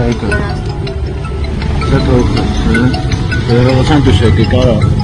拆给，这个可是，呃，我上去水给高了。